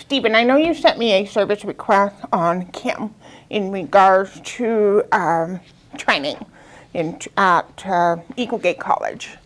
Stephen, I know you sent me a service request on Kim in regards to um, training in, at uh, Eagle Gate College.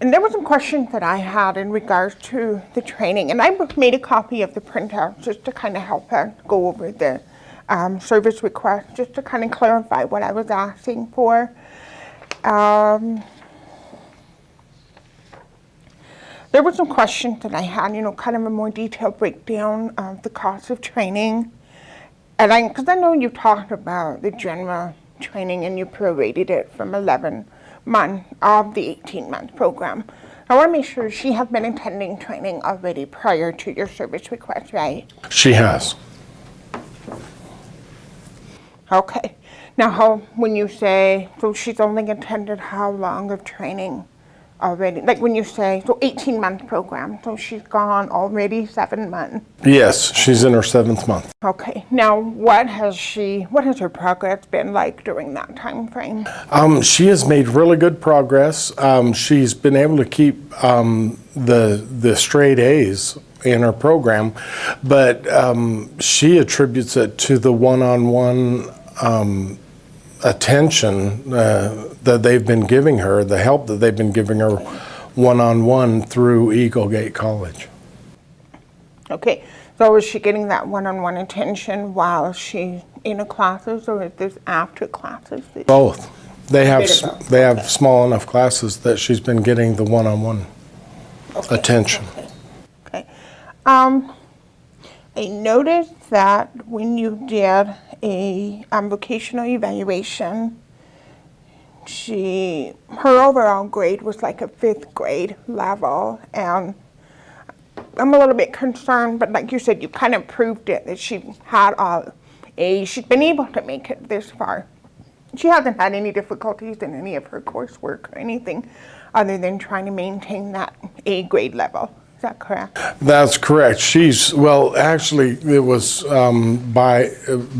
And there were some questions that I had in regards to the training, and I made a copy of the printout just to kind of help her go over the um, service request, just to kind of clarify what I was asking for. Um, there were some questions that I had, you know, kind of a more detailed breakdown of the cost of training. And I, because I know you talked about the general training and you prorated it from 11 month of the 18-month program. I want to make sure she has been attending training already prior to your service request, right? She has. Okay. Now, how, when you say, so she's only attended how long of training already? Like when you say, so 18-month program, so she's gone already seven months. Yes, she's in her seventh month. Okay. Now, what has she, what has her progress been like during that time frame? Um, she has made really good progress. Um, she's been able to keep um, the the straight A's in her program, but um, she attributes it to the one-on-one um, attention uh, that they've been giving her, the help that they've been giving her one-on-one through Eagle Gate College. Okay. So is she getting that one-on-one attention while she's in the classes or is this after classes? Both. They have Bit of both, they have small enough classes that she's been getting the one-on-one Okay. attention. Okay. Um, I noticed that when you did a um, vocational evaluation, she, her overall grade was like a fifth grade level, and I'm a little bit concerned, but like you said, you kind of proved it, that she had A's. She's been able to make it this far. She hasn't had any difficulties in any of her coursework or anything other than trying to maintain that A grade level. That correct? That's correct. She's, well, actually, it was um, by,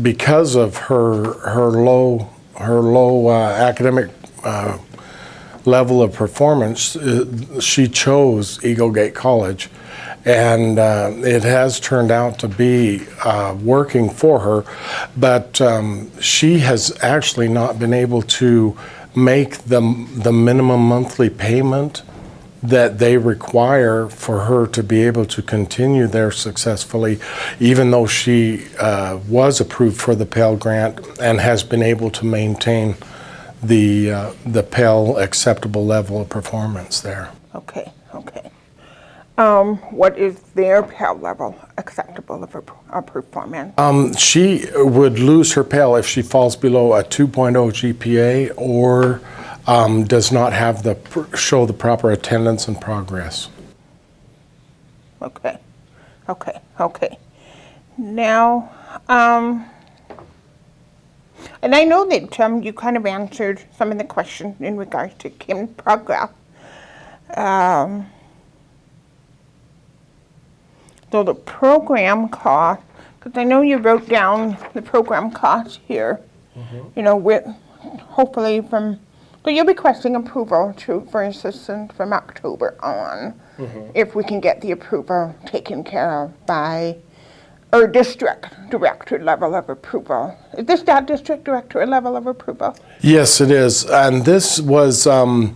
because of her, her low, her low uh, academic uh, level of performance, uh, she chose Eagle Gate College. And uh, it has turned out to be uh, working for her, but um, she has actually not been able to make the, the minimum monthly payment that they require for her to be able to continue there successfully, even though she uh, was approved for the Pell Grant and has been able to maintain the, uh, the Pell acceptable level of performance there. Okay, okay. Um, what is their Pell level acceptable of, a- performance? Um, she would lose her Pell if she falls below a 2.0 GPA or um, does not have the, pr- show the proper attendance and progress. Okay, okay, okay. Now, um, and I know that um, you kind of answered some of the questions in regards to Kim's progress. Um, so the program cost, because I know you wrote down the program cost here, you know, with hopefully from, so you'll be requesting approval to, for assistance from October on, mm-hmm. if we can get the approval taken care of by, or district director level of approval. Is this that district director level of approval? Yes, it is. And this was um,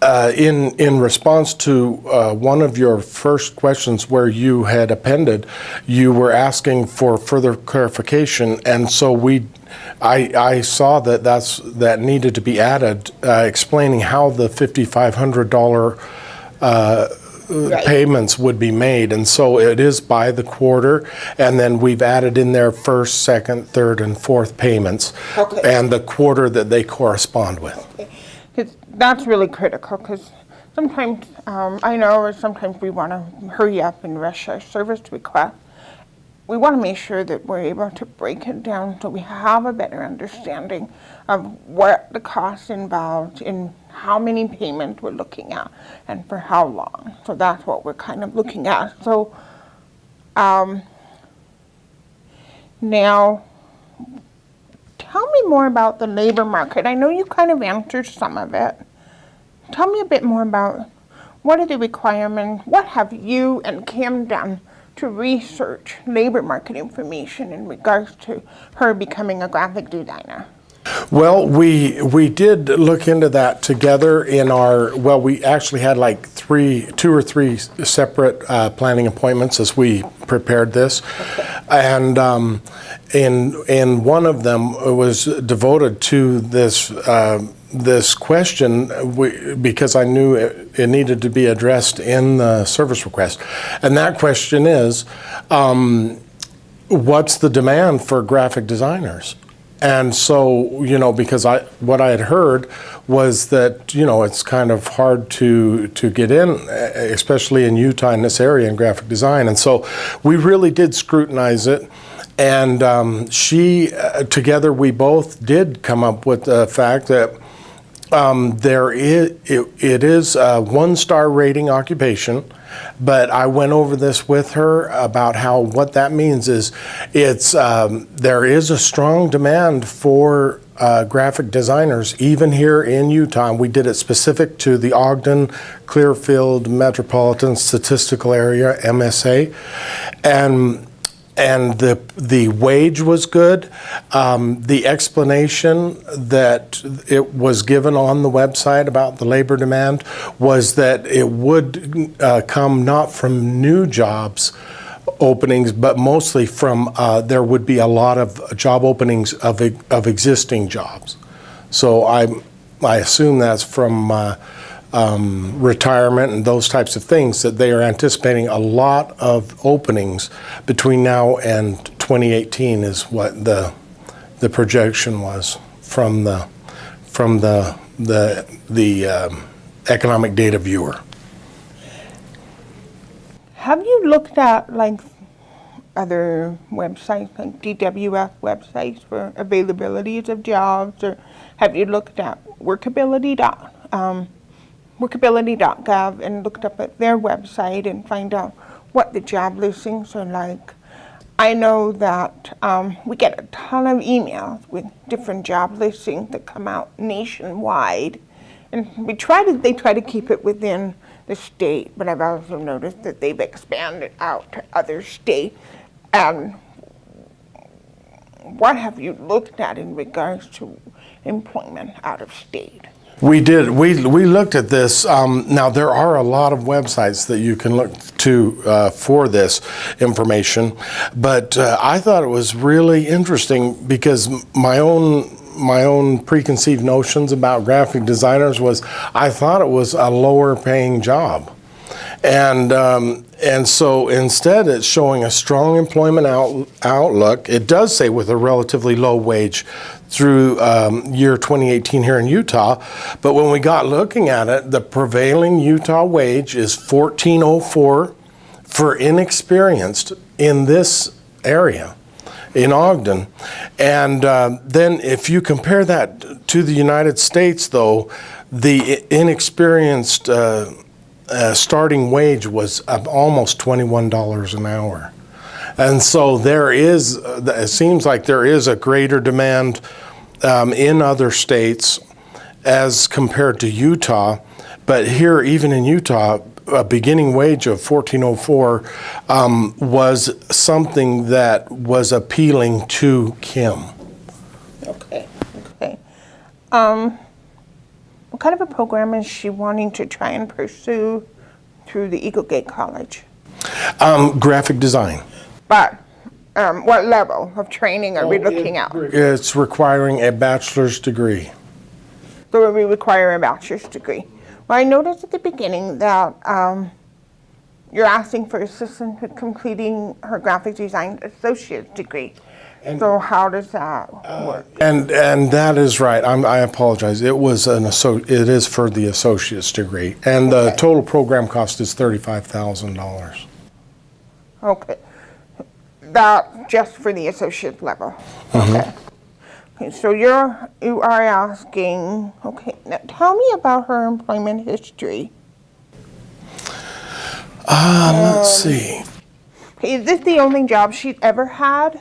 uh, in, in response to uh, one of your first questions where you had appended, you were asking for further clarification. And so we, I, I saw that that's, that needed to be added, uh, explaining how the $5,500 uh, Right. payments would be made. And so it is by the quarter. And then we've added in their first, second, third, and fourth payments. Okay. And the quarter that they correspond with. Because that's really critical, because sometimes, um, I know sometimes we want to hurry up and rush our service request. We want to make sure that we're able to break it down so we have a better understanding of what the costs involved in how many payments we're looking at and for how long. So that's what we're kind of looking at. So, um, now, Tell me more about the labor market. I know you kind of answered some of it. Tell me a bit more about what are the requirements? What have you and Kim done to research labor market information in regards to her becoming a graphic designer? Well, we we did look into that together in our. Well, we actually had like three, two or three separate uh, planning appointments as we prepared this, and um, in in one of them was devoted to this. Uh, this question because I knew it, it needed to be addressed in the service request, and that question is, um, what's the demand for graphic designers? And so, you know, because I what I had heard was that you know it's kind of hard to to get in, especially in Utah in this area in graphic design. And so, we really did scrutinize it. And um, she, uh, together, we both did come up with the fact that um, there is it, it is a one star rating occupation, but I went over this with her about how what that means is it's um, there is a strong demand for uh, graphic designers even here in Utah. We did it specific to the Ogden Clearfield Metropolitan Statistical Area MSA, and and the the wage was good. Um, the explanation that it was given on the website about the labor demand was that it would uh, come not from new jobs openings, but mostly from uh, there would be a lot of job openings of of existing jobs. So I I assume that's from. Uh, um, retirement and those types of things, that they are anticipating a lot of openings between now and 2018 is what the the projection was from the from the the the um, economic data viewer. Have you looked at like other websites, like DWS websites for availabilities of jobs, or have you looked at Workability dot um, workability.gov and looked up at their website and find out what the job listings are like. I know that um, we get a ton of emails with different job listings that come out nationwide. And we try to, they try to keep it within the state, but I've also noticed that they've expanded out to other states. And what have you looked at in regards to employment out of state? We did. We we looked at this. Um, now there are a lot of websites that you can look to uh, for this information, but uh, I thought it was really interesting because my own my own preconceived notions about graphic designers was I thought it was a lower paying job, and um, and so instead it's showing a strong employment out, outlook. It does say with a relatively low wage through um, year 2018 here in Utah. But when we got looking at it, the prevailing Utah wage is 1404 for inexperienced in this area in Ogden. And uh, then if you compare that to the United States, though, the inexperienced uh, uh, starting wage was almost $21 an hour. And so there is, it seems like there is a greater demand um, in other states as compared to Utah. But here, even in Utah, a beginning wage of 1404 um, was something that was appealing to Kim. Okay, okay. Um, what kind of a program is she wanting to try and pursue through the Eagle Gate College? Um, graphic design. But um, what level of training are we looking at? It's requiring a bachelor's degree. So we require a bachelor's degree. Well, I noticed at the beginning that um, you're asking for assistance with completing her graphic design associate's degree. So how does that work? Uh, and and that is right. I'm, I apologize. It was an asso- It is for the associate's degree, and the total program cost is thirty-five thousand dollars. Okay. That just for the associate level? Uh-huh. Okay. Okay, so you're, you are asking, okay, now tell me about her employment history. Um, let's um, see. Okay, Is this the only job she's ever had?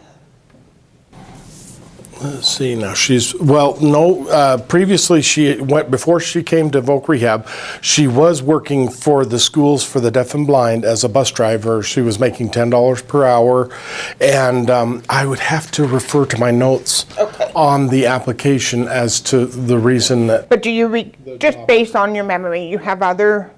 Let's see now, she's, well, no, uh, previously she went, before she came to Voc Rehab, she was working for the schools for the deaf and blind as a bus driver. She was making $10 per hour. And um, I would have to refer to my notes Okay. on the application as to the reason that, But do you, re- just based on your memory, you have other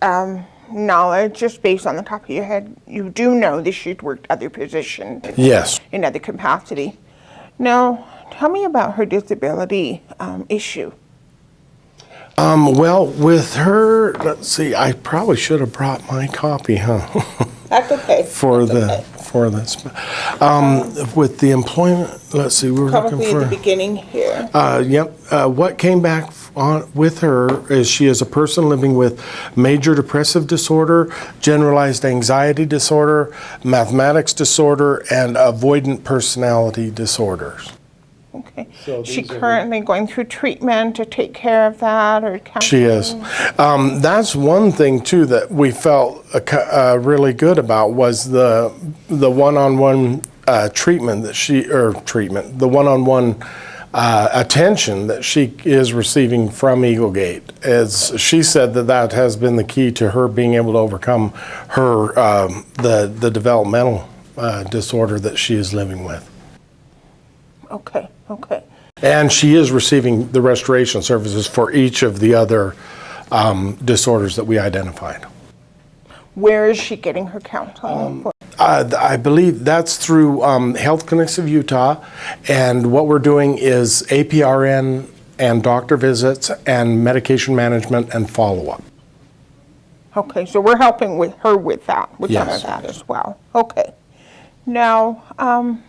um, knowledge, just based on the top of your head, you do know that she'd worked other positions yes. in other capacity. Now, tell me about her disability um, issue. Um, well, with her, let's see, I probably should have brought my copy, huh? That's okay. For the, for this. Um, with the employment, let's see, we were looking Probably at for. the beginning here. Uh, yep. Uh, what came back on with her is she is a person living with major depressive disorder, generalized anxiety disorder, mathematics disorder, and avoidant personality disorders. Okay. So She these are the- currently going through treatment to take care of that or counseling? She is. Um, that's one thing too that we felt uh, uh, really good about was the the one-on-one uh, treatment that she or treatment the one-on-one uh, attention that she is receiving from Eagle Gate. As she said that that has been the key to her being able to overcome her um, the the developmental uh, disorder that she is living with. Okay, okay. And she is receiving the restoration services for each of the other um, disorders that we identified. Where is she getting her Um, counseling? Uh, I believe that's through um, Health Clinics of Utah, and what we're doing is APRN and doctor visits and medication management and follow-up. Okay, so we're helping with her with that, with Yes. that as well. Okay. Now, um,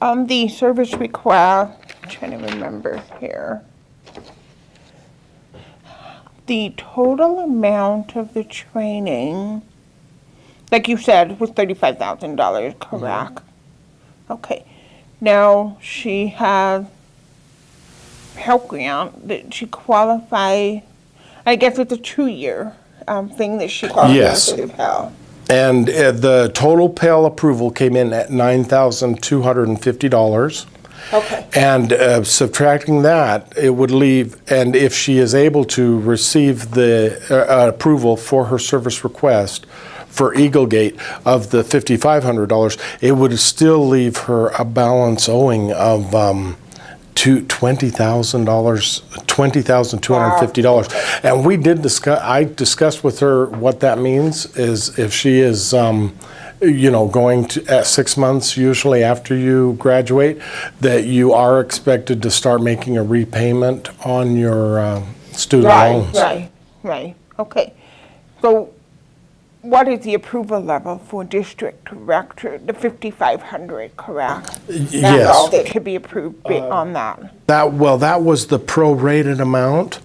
on the service request, I'm trying to remember here. The total amount of the training, like you said, was thirty-five thousand dollars, correct? Okay. Now, she has Pell Grant, that she qualify, I guess it's a two-year, um, thing that she qualifies Yes. for the Pell. And uh, the total Pell approval came in at $9,250. Okay. And uh, subtracting that, it would leave, and if she is able to receive the uh, approval for her service request for Eagle Gate of the $5,500, it would still leave her a balance owing of um, to $20,000, $20,250. And we did discuss, I discussed with her what that means is if she is, um, you know, going to, at six months usually after you graduate, that you are expected to start making a repayment on your uh, student Right, loans. right, right, okay. So what is the approval level for district director, the 5,500, correct? That's all Yes. that could be approved bi- on that. That, well, that was the prorated amount.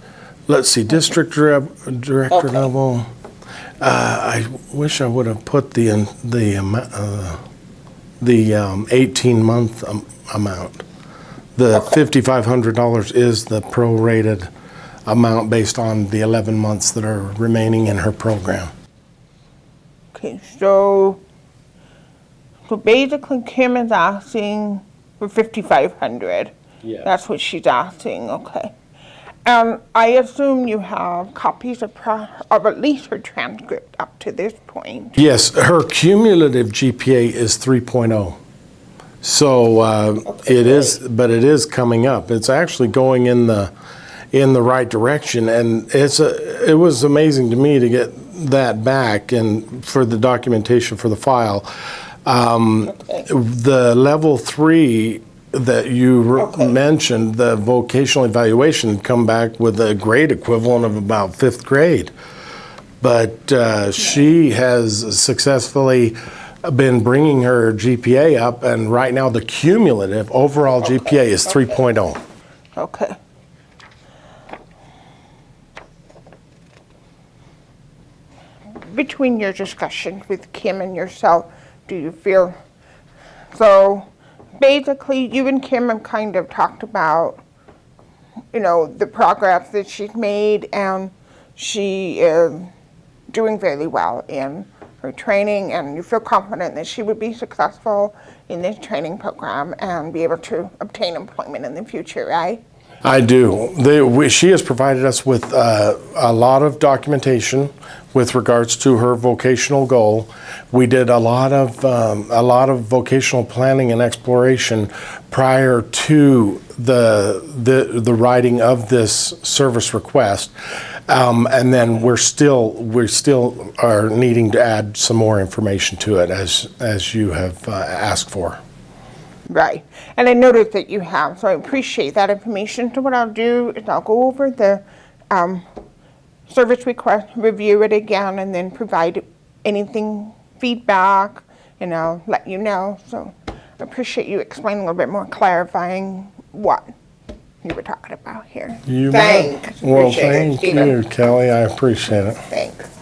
Let's see, district direc- director Okay. level. Uh, I wish I would have put the, the, amo- uh, the 18-month amount. The $5,500 is the prorated amount based on the 11 months that are remaining in her program. Okay, so, so basically Kim is asking for 5,500. Yes. That's what she's asking, okay. Um, I assume you have copies of, pro- of at least her transcript up to this point. Yes, her cumulative GPA is 3.0. So uh, it is, but it is coming up. It's actually going in the in the right direction, and it's a, it was amazing to me to get that back and for the documentation for the file. Um, The level three that you Okay. mentioned, the vocational evaluation, come back with a grade equivalent of about fifth grade. But uh, she has successfully been bringing her GPA up, and right now the cumulative overall GPA is 3.0. Okay. Between your discussions with Kim and yourself, do you feel, so basically you and Kim have kind of talked about, you know, the progress that she's made and she is doing very well in her training, and you feel confident that she would be successful in this training program and be able to obtain employment in the future, right? I do. They, we, she has provided us with uh, a lot of documentation with regards to her vocational goal. We did a lot of um, a lot of vocational planning and exploration prior to the the the writing of this service request, um, and then we're still we still are needing to add some more information to it as as you have uh, asked for. Right. And I noticed that you have, so I appreciate that information. So what I'll do is I'll go over the um, service request, review it again, and then provide anything, feedback, and I'll let you know. So I appreciate you explaining a little bit more, clarifying what you were talking about here. You bet. Thanks. Well, Appreciate it, thank Stephen. you, Kelly. I appreciate it. Thanks.